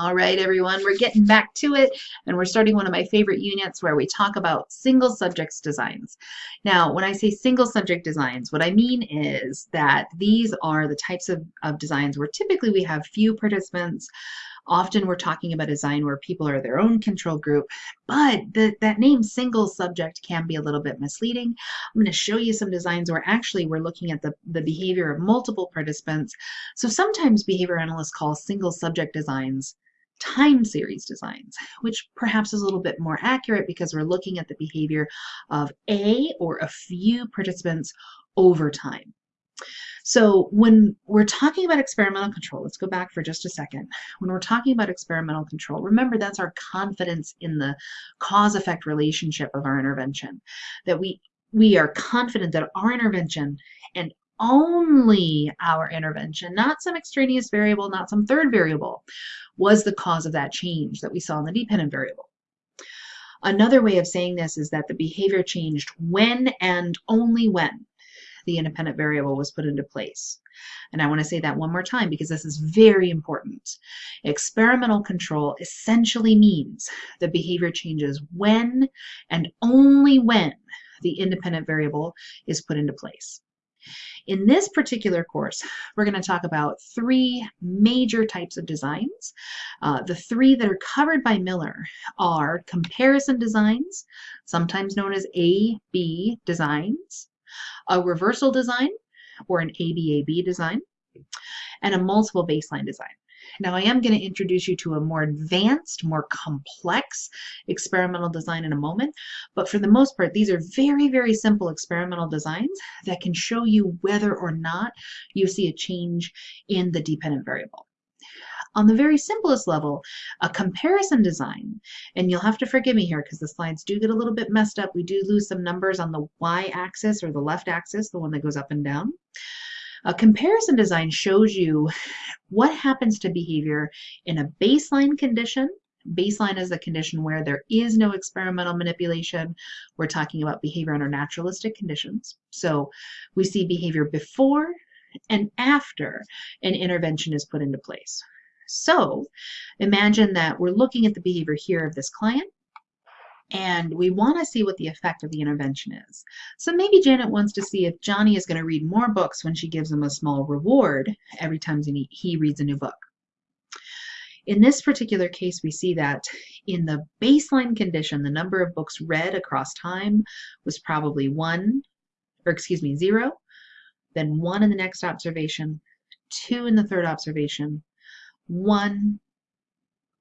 All right, everyone, we're getting back to it, and we're starting one of my favorite units where we talk about single subjects designs. Now, when I say single subject designs, what I mean is that these are the types of, of designs where typically we have few participants. Often we're talking about a design where people are their own control group, but the, that name single subject can be a little bit misleading. I'm going to show you some designs where actually we're looking at the, the behavior of multiple participants. So sometimes behavior analysts call single subject designs time series designs, which perhaps is a little bit more accurate because we're looking at the behavior of a or a few participants over time. So when we're talking about experimental control, let's go back for just a second. When we're talking about experimental control, remember that's our confidence in the cause-effect relationship of our intervention, that we we are confident that our intervention and only our intervention, not some extraneous variable, not some third variable, was the cause of that change that we saw in the dependent variable. Another way of saying this is that the behavior changed when and only when the independent variable was put into place. And I want to say that one more time because this is very important. Experimental control essentially means the behavior changes when and only when the independent variable is put into place. In this particular course, we're going to talk about three major types of designs. Uh, the three that are covered by Miller are comparison designs, sometimes known as A-B designs, a reversal design, or an ABAB design, and a multiple baseline design. Now I am going to introduce you to a more advanced, more complex experimental design in a moment, but for the most part, these are very, very simple experimental designs that can show you whether or not you see a change in the dependent variable. On the very simplest level, a comparison design, and you'll have to forgive me here because the slides do get a little bit messed up. We do lose some numbers on the y-axis or the left axis, the one that goes up and down. A comparison design shows you what happens to behavior in a baseline condition. Baseline is a condition where there is no experimental manipulation. We're talking about behavior under naturalistic conditions. So we see behavior before and after an intervention is put into place. So imagine that we're looking at the behavior here of this client and we want to see what the effect of the intervention is. So maybe Janet wants to see if Johnny is going to read more books when she gives him a small reward every time he reads a new book. In this particular case, we see that in the baseline condition, the number of books read across time was probably one, or excuse me, zero, then one in the next observation, two in the third observation, one,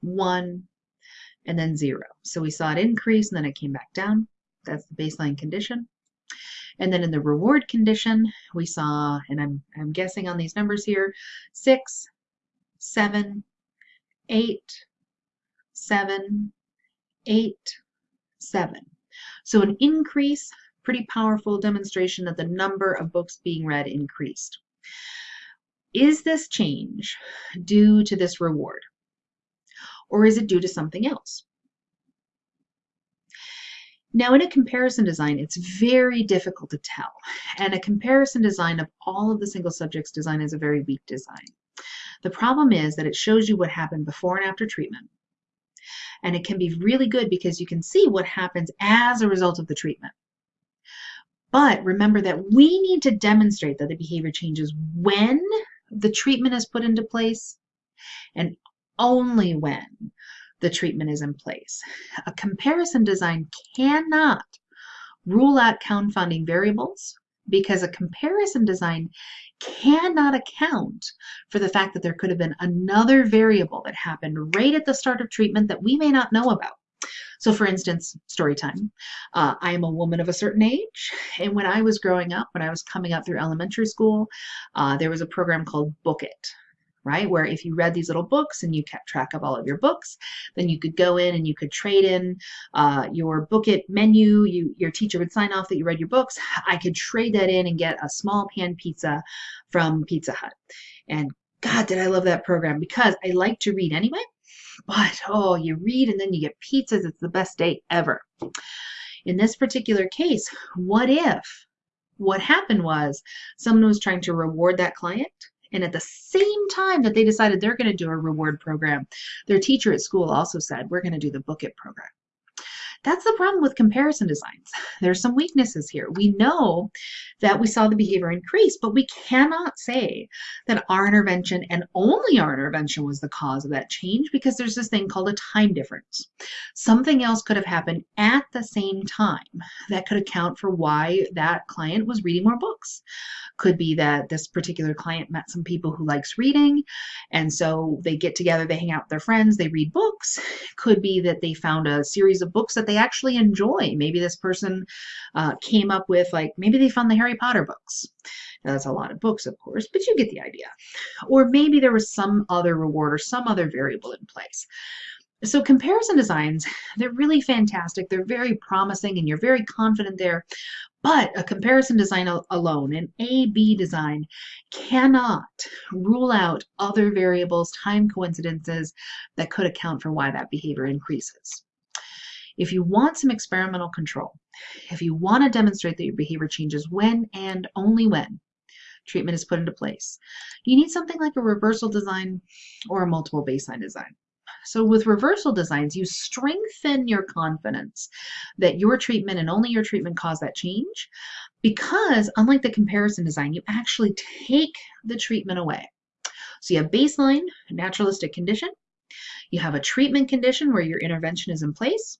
one, and then zero. So we saw it increase and then it came back down. That's the baseline condition. And then in the reward condition, we saw, and I'm, I'm guessing on these numbers here, six, seven, eight, seven, eight, seven. So an increase, pretty powerful demonstration that the number of books being read increased. Is this change due to this reward? Or is it due to something else? Now in a comparison design, it's very difficult to tell. And a comparison design of all of the single subjects design is a very weak design. The problem is that it shows you what happened before and after treatment. And it can be really good because you can see what happens as a result of the treatment. But remember that we need to demonstrate that the behavior changes when the treatment is put into place and only when the treatment is in place. A comparison design cannot rule out confounding variables because a comparison design cannot account for the fact that there could have been another variable that happened right at the start of treatment that we may not know about. So for instance, story time. Uh, I am a woman of a certain age, and when I was growing up, when I was coming up through elementary school, uh, there was a program called Book It right? Where if you read these little books and you kept track of all of your books, then you could go in and you could trade in uh, your book it menu. You, your teacher would sign off that you read your books. I could trade that in and get a small pan pizza from Pizza Hut. And God, did I love that program because I like to read anyway. But oh, you read and then you get pizzas. It's the best day ever. In this particular case, what if what happened was someone was trying to reward that client And at the same time that they decided they're going to do a reward program, their teacher at school also said, we're going to do the Book It program. That's the problem with comparison designs. There's some weaknesses here. We know that we saw the behavior increase, but we cannot say that our intervention and only our intervention was the cause of that change because there's this thing called a time difference. Something else could have happened at the same time that could account for why that client was reading more books. Could be that this particular client met some people who likes reading, and so they get together, they hang out with their friends, they read books. Could be that they found a series of books that they actually enjoy. Maybe this person uh, came up with like, maybe they found the Harry Potter books. Now, that's a lot of books, of course, but you get the idea. Or maybe there was some other reward or some other variable in place. So comparison designs, they're really fantastic. They're very promising and you're very confident there. But a comparison design alone, an A-B design, cannot rule out other variables, time coincidences that could account for why that behavior increases. If you want some experimental control, if you want to demonstrate that your behavior changes when and only when treatment is put into place, you need something like a reversal design or a multiple baseline design. So with reversal designs, you strengthen your confidence that your treatment and only your treatment caused that change because unlike the comparison design, you actually take the treatment away. So you have baseline, naturalistic condition. You have a treatment condition where your intervention is in place.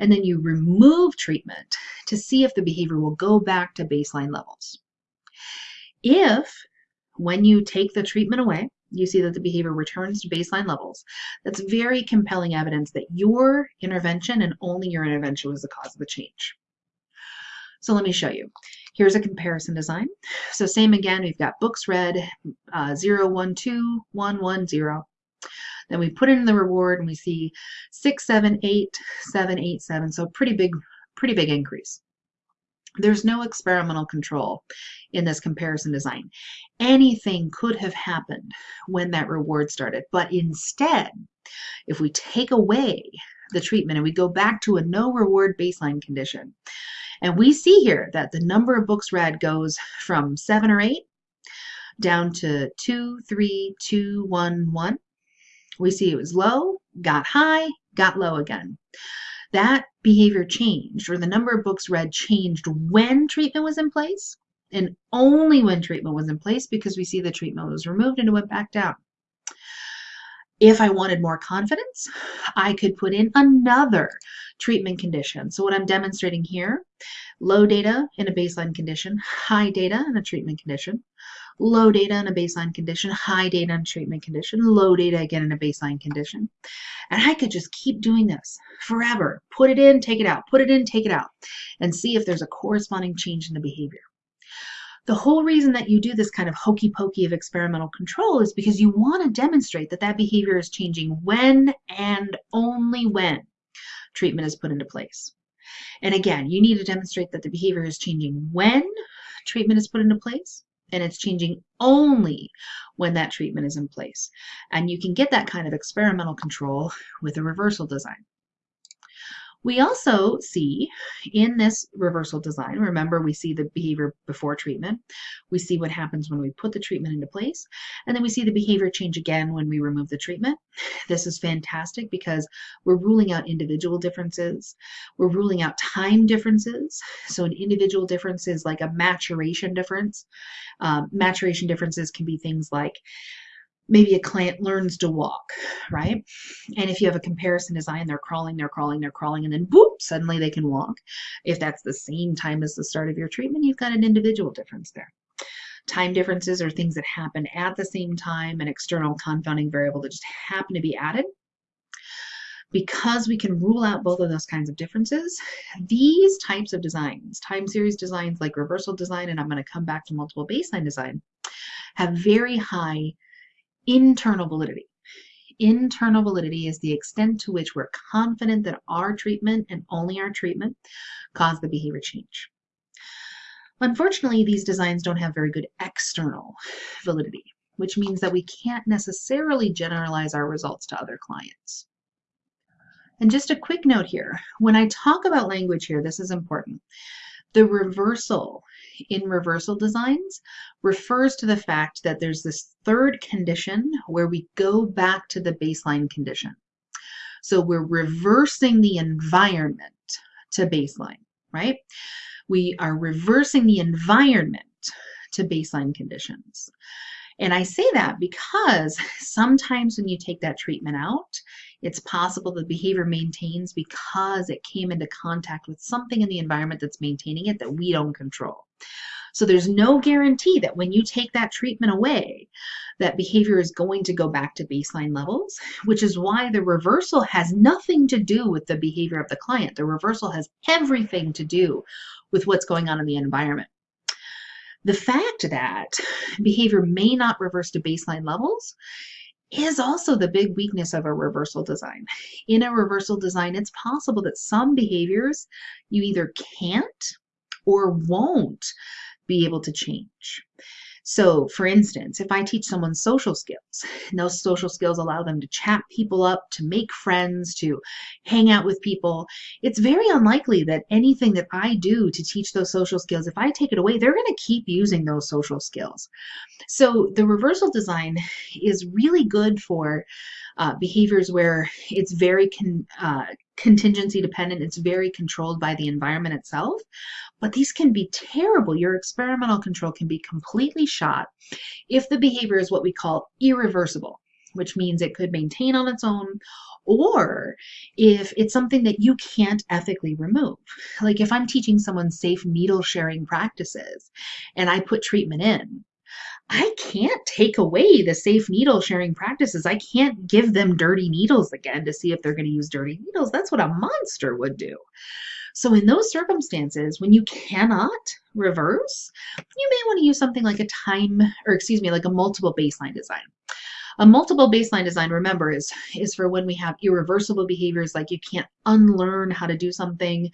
And then you remove treatment to see if the behavior will go back to baseline levels. If when you take the treatment away, you see that the behavior returns to baseline levels. That's very compelling evidence that your intervention and only your intervention was the cause of the change. So let me show you. Here's a comparison design. So same again, we've got books read uh, 0, 1, 2, 1, 1, 0. Then we put in the reward and we see 6, 7, 8, 7, 8, 7. So pretty big, pretty big increase. There's no experimental control in this comparison design. Anything could have happened when that reward started, but instead, if we take away the treatment and we go back to a no reward baseline condition, and we see here that the number of books read goes from seven or eight down to two, three, two, one, one. We see it was low, got high, got low again that behavior changed or the number of books read changed when treatment was in place and only when treatment was in place because we see the treatment was removed and it went back down. If I wanted more confidence, I could put in another treatment condition. So what I'm demonstrating here, low data in a baseline condition, high data in a treatment condition, low data in a baseline condition, high data in a treatment condition, low data again in a baseline condition. And I could just keep doing this forever. Put it in, take it out, put it in, take it out, and see if there's a corresponding change in the behavior. The whole reason that you do this kind of hokey pokey of experimental control is because you want to demonstrate that that behavior is changing when and only when treatment is put into place. And again, you need to demonstrate that the behavior is changing when treatment is put into place and it's changing only when that treatment is in place. And you can get that kind of experimental control with a reversal design. We also see in this reversal design, remember we see the behavior before treatment, we see what happens when we put the treatment into place, and then we see the behavior change again when we remove the treatment. This is fantastic because we're ruling out individual differences, we're ruling out time differences. So an individual difference is like a maturation difference. Um, maturation differences can be things like maybe a client learns to walk, right? And if you have a comparison design, they're crawling, they're crawling, they're crawling, and then boop, suddenly they can walk. If that's the same time as the start of your treatment, you've got an individual difference there. Time differences are things that happen at the same time, an external confounding variable that just happen to be added. Because we can rule out both of those kinds of differences, these types of designs, time series designs like reversal design, and I'm going to come back to multiple baseline design, have very high internal validity. Internal validity is the extent to which we're confident that our treatment and only our treatment caused the behavior change. Unfortunately, these designs don't have very good external validity, which means that we can't necessarily generalize our results to other clients. And just a quick note here, when I talk about language here, this is important. The reversal in reversal designs refers to the fact that there's this third condition where we go back to the baseline condition. So we're reversing the environment to baseline, right? We are reversing the environment to baseline conditions. And I say that because sometimes when you take that treatment out, it's possible the behavior maintains because it came into contact with something in the environment that's maintaining it that we don't control. So there's no guarantee that when you take that treatment away, that behavior is going to go back to baseline levels, which is why the reversal has nothing to do with the behavior of the client. The reversal has everything to do with what's going on in the environment. The fact that behavior may not reverse to baseline levels is also the big weakness of a reversal design. In a reversal design, it's possible that some behaviors you either can't or won't be able to change. So, for instance, if I teach someone social skills, and those social skills allow them to chat people up, to make friends, to hang out with people, it's very unlikely that anything that I do to teach those social skills, if I take it away, they're going to keep using those social skills. So, the reversal design is really good for uh, behaviors where it's very con- uh, contingency dependent, it's very controlled by the environment itself. But these can be terrible. Your experimental control can be completely shot if the behavior is what we call irreversible, which means it could maintain on its own, or if it's something that you can't ethically remove. Like if I'm teaching someone safe needle sharing practices and I put treatment in, I can't take away the safe needle sharing practices. I can't give them dirty needles again to see if they're going to use dirty needles. That's what a monster would do. So in those circumstances, when you cannot reverse, you may want to use something like a time, or excuse me, like a multiple baseline design. A multiple baseline design, remember, is, is for when we have irreversible behaviors, like you can't unlearn how to do something,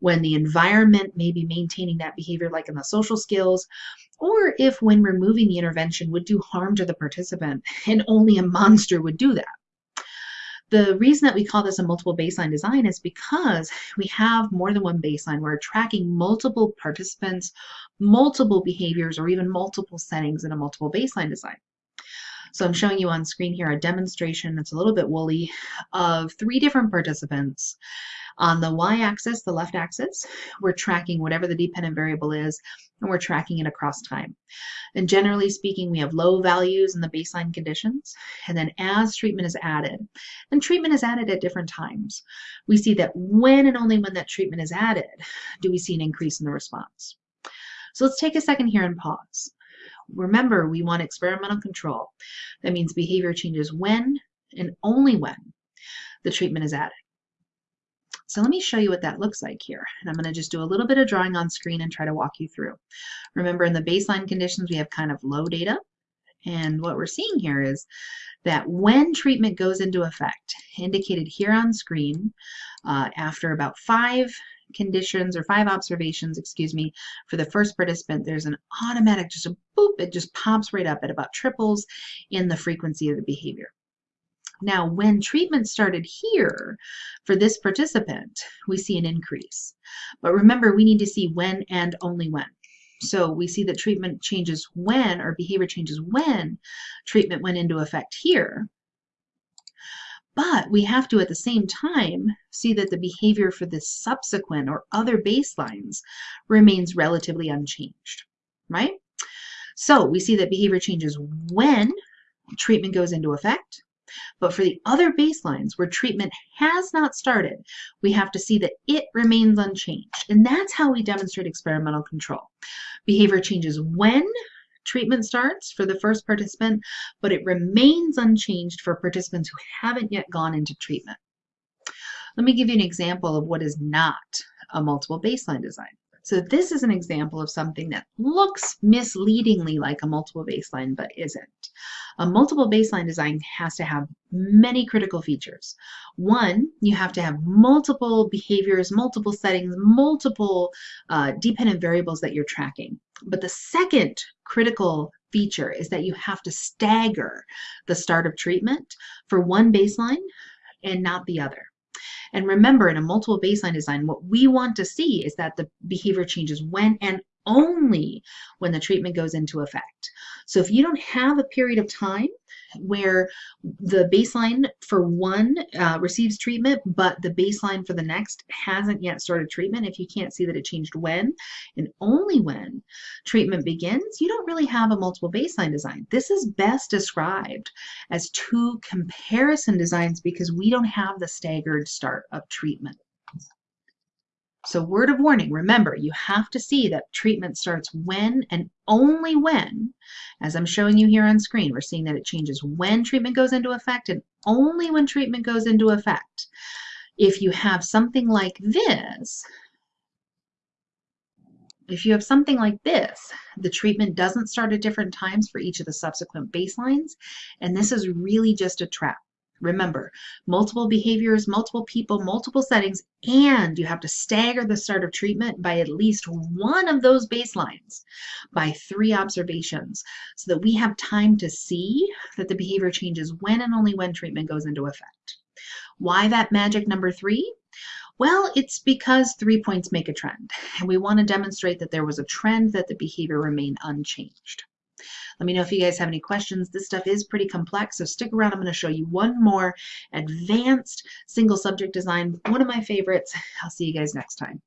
when the environment may be maintaining that behavior, like in the social skills, or if when removing the intervention would do harm to the participant, and only a monster would do that. The reason that we call this a multiple baseline design is because we have more than one baseline. We're tracking multiple participants, multiple behaviors, or even multiple settings in a multiple baseline design. So I'm showing you on screen here a demonstration that's a little bit woolly of three different participants on the y-axis, the left axis, we're tracking whatever the dependent variable is, and we're tracking it across time. And generally speaking, we have low values in the baseline conditions, and then as treatment is added, and treatment is added at different times, we see that when and only when that treatment is added, do we see an increase in the response. So let's take a second here and pause. Remember, we want experimental control. That means behavior changes when and only when the treatment is added. So let me show you what that looks like here. And I'm going to just do a little bit of drawing on screen and try to walk you through. Remember in the baseline conditions, we have kind of low data. And what we're seeing here is that when treatment goes into effect, indicated here on screen, uh, after about five conditions or five observations, excuse me, for the first participant, there's an automatic, just a boop, it just pops right up at about triples in the frequency of the behavior. Now, when treatment started here for this participant, we see an increase. But remember, we need to see when and only when. So we see that treatment changes when, or behavior changes when treatment went into effect here. But we have to, at the same time, see that the behavior for the subsequent or other baselines remains relatively unchanged, right? So we see that behavior changes when treatment goes into effect, but for the other baselines where treatment has not started, we have to see that it remains unchanged. And that's how we demonstrate experimental control. Behavior changes when treatment starts for the first participant, but it remains unchanged for participants who haven't yet gone into treatment. Let me give you an example of what is not a multiple baseline design. So this is an example of something that looks misleadingly like a multiple baseline, but isn't. A multiple baseline design has to have many critical features. One, you have to have multiple behaviors, multiple settings, multiple uh, dependent variables that you're tracking. But the second critical feature is that you have to stagger the start of treatment for one baseline and not the other. And remember, in a multiple baseline design, what we want to see is that the behavior changes when and only when the treatment goes into effect. So if you don't have a period of time where the baseline for one uh, receives treatment, but the baseline for the next hasn't yet started treatment, if you can't see that it changed when and only when treatment begins, you don't really have a multiple baseline design. This is best described as two comparison designs because we don't have the staggered start of treatment. So word of warning, remember, you have to see that treatment starts when and only when, as I'm showing you here on screen, we're seeing that it changes when treatment goes into effect and only when treatment goes into effect. If you have something like this, if you have something like this, the treatment doesn't start at different times for each of the subsequent baselines, and this is really just a trap. Remember, multiple behaviors, multiple people, multiple settings, and you have to stagger the start of treatment by at least one of those baselines by three observations so that we have time to see that the behavior changes when and only when treatment goes into effect. Why that magic number three? Well, it's because three points make a trend, and we want to demonstrate that there was a trend that the behavior remained unchanged. Let me know if you guys have any questions. This stuff is pretty complex, so stick around. I'm going to show you one more advanced single subject design, one of my favorites. I'll see you guys next time.